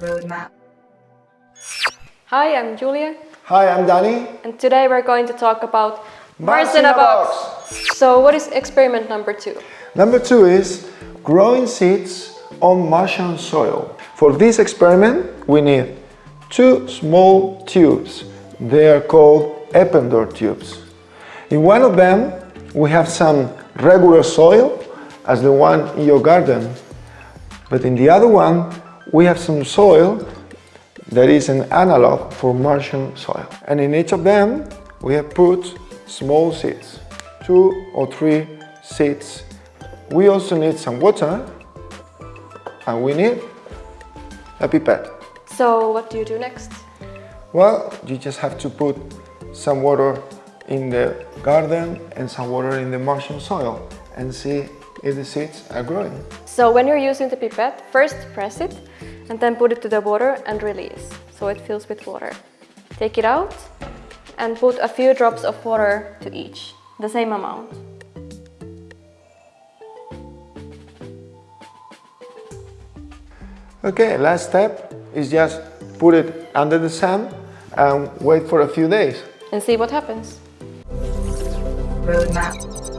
Roadmap. Hi, I'm Julia, Hi, I'm Danny. and today we're going to talk about Mars in a box. So, what is experiment number two? Number two is growing seeds on Martian soil. For this experiment, we need two small tubes. They are called Eppendorf tubes. In one of them, we have some regular soil, as the one in your garden. But in the other one, we have some soil that is an analog for Martian soil. And in each of them, we have put small seeds, two or three seeds. We also need some water and we need a pipette. So, what do you do next? Well, you just have to put some water in the garden and some water in the Martian soil and see if the seeds are growing. So, when you're using the pipette, first press it and then put it to the water and release so it fills with water. Take it out and put a few drops of water to each, the same amount. Okay, last step is just put it under the sun and wait for a few days. And see what happens. Roadmap.